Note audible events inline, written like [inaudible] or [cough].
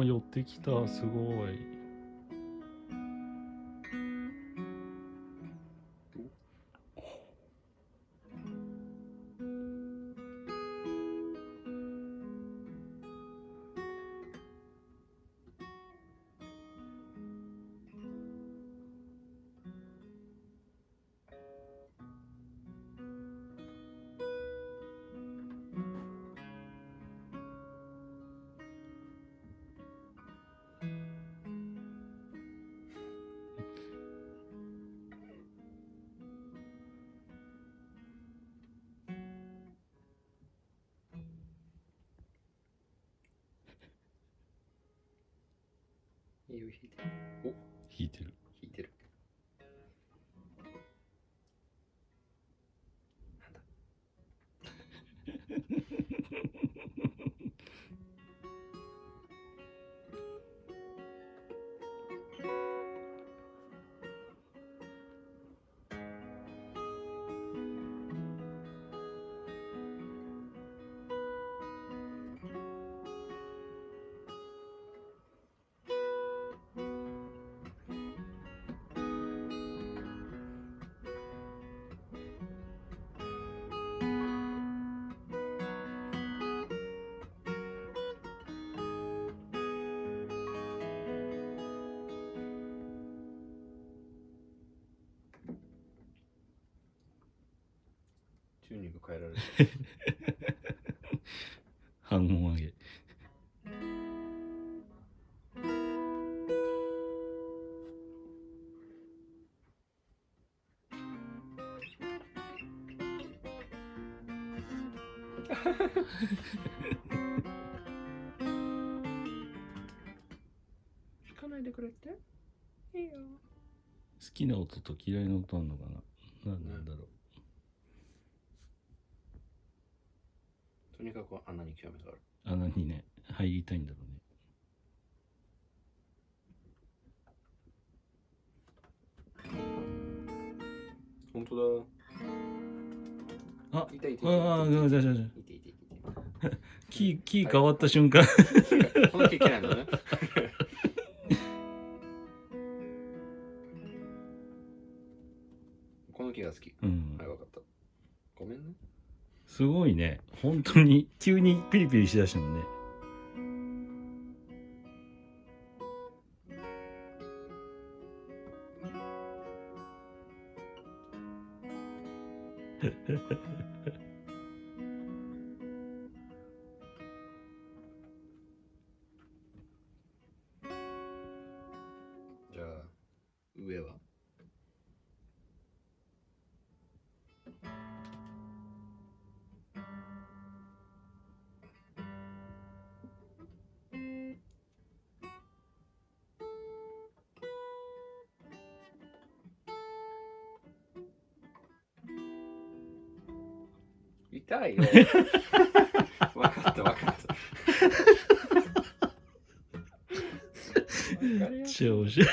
あ寄ってきた。すごい。いいよ、引いてる。お、弾いてる引いてる。なんだ [laughs] [laughs] 半音上げ。弾かないでくれって？いいよ。好きな音と嫌いな音あんのかな？何なんだろう。とにかく穴に興味がある。穴にね入りたいんだろうね本当だ。あいたいたいたああ、じゃあじゃあじいていていていてキー、[laughs] キー変わった瞬間。このキなんだね [laughs] この木が好きうんはい。わかったごめんねすごいね。本当に、急にピリピリしだしたもんね。[laughs] 痛いよ。[laughs] わかったわかった。[laughs] 超面白い。